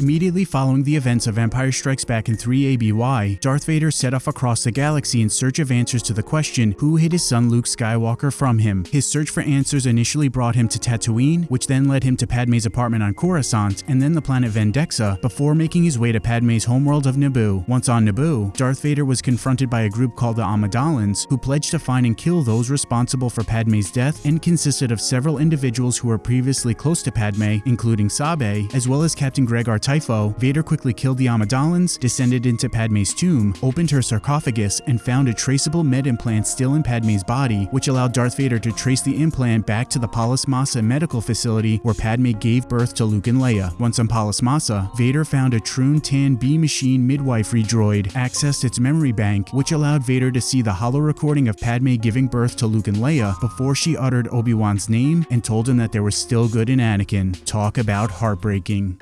Immediately following the events of Empire Strikes Back in 3 ABY, Darth Vader set off across the galaxy in search of answers to the question who hid his son Luke Skywalker from him. His search for answers initially brought him to Tatooine, which then led him to Padme's apartment on Coruscant and then the planet Vendaxa before making his way to Padme's homeworld of Naboo. Once on Naboo, Darth Vader was confronted by a group called the Amidalans who pledged to find and kill those responsible for Padme's death and consisted of several individuals who were previously close to Padme, including Sabe, as well as Captain Greg Gregar Typho. Vader quickly killed the Amidalans, descended into Padme's tomb, opened her sarcophagus, and found a traceable med implant still in Padme's body, which allowed Darth Vader to trace the implant back to the Polis Massa medical facility where Padme gave birth to Luke and Leia. Once on Polis Massa, Vader found a Troon Tan B machine midwifery droid, accessed its memory bank, which allowed Vader to see the holo recording of Padme giving birth to Luke and Leia before she uttered Obi-Wan's name and told him that there was still good in Anakin. Talk about heartbreaking.